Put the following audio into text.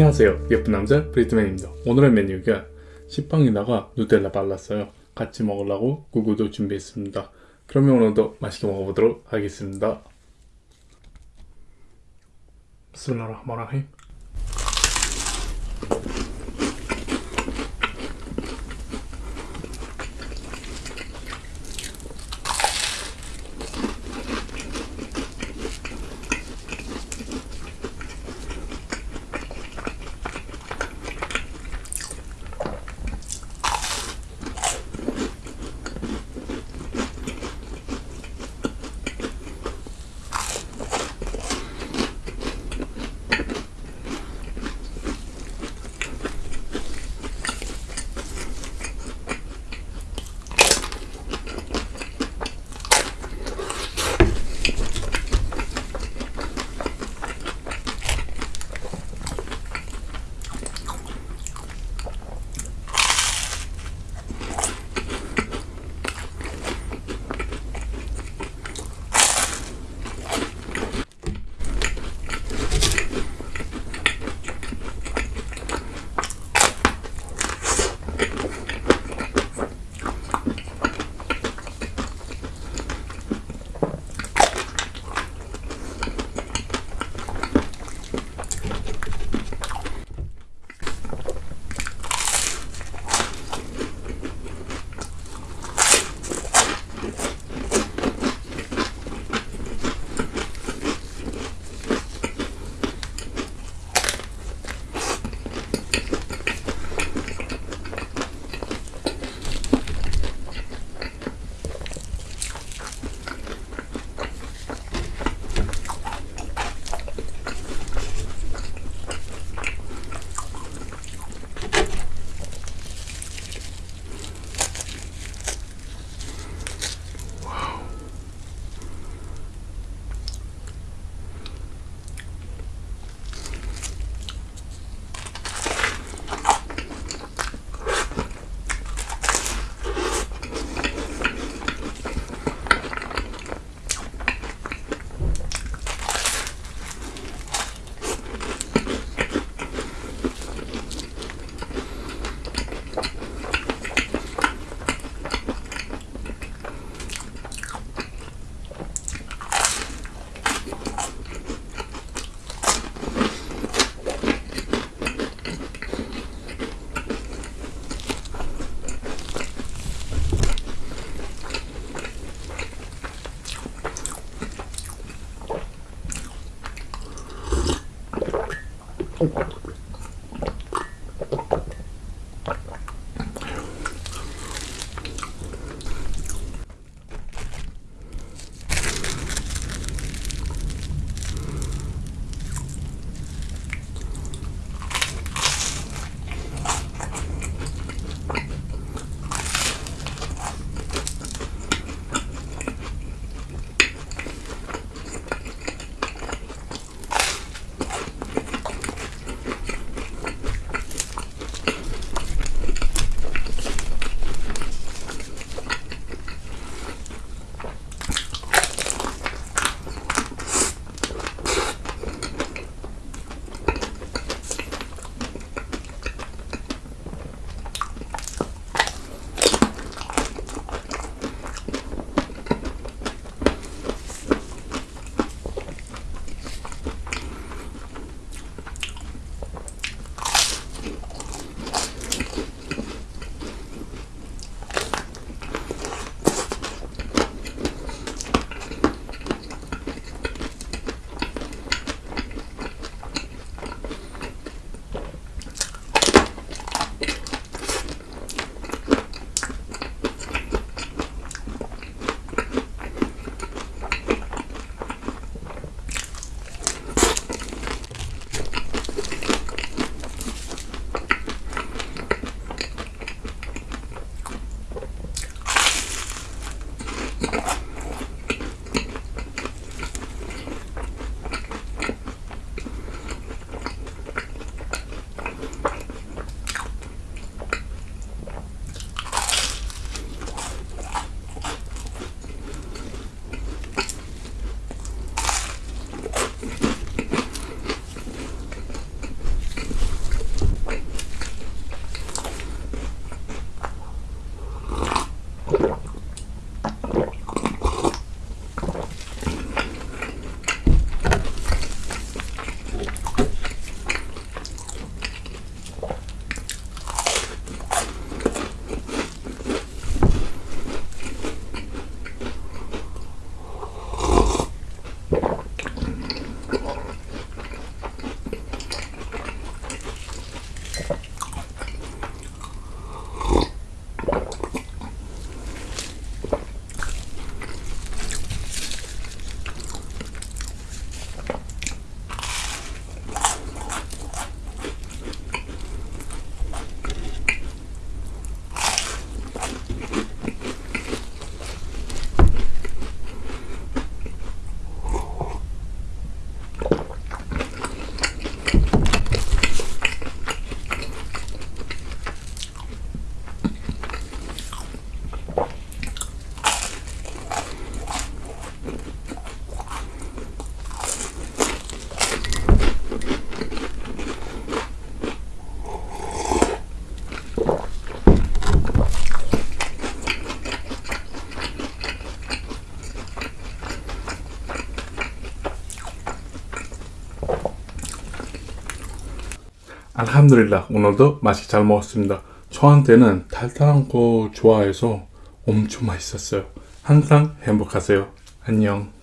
안녕하세요. 예쁜 남자 브리트맨입니다. 오늘의 메뉴가 식빵에다가 누텔라 발랐어요. 같이 먹으려고 구구도 준비했습니다. 그러면 오늘도 맛있게 먹어보도록 하겠습니다. 비스밀라 Tschüss. 알함드릴라 오늘도 맛있게 잘 먹었습니다. 저한테는 달달한 거 좋아해서 엄청 맛있었어요. 항상 행복하세요. 안녕.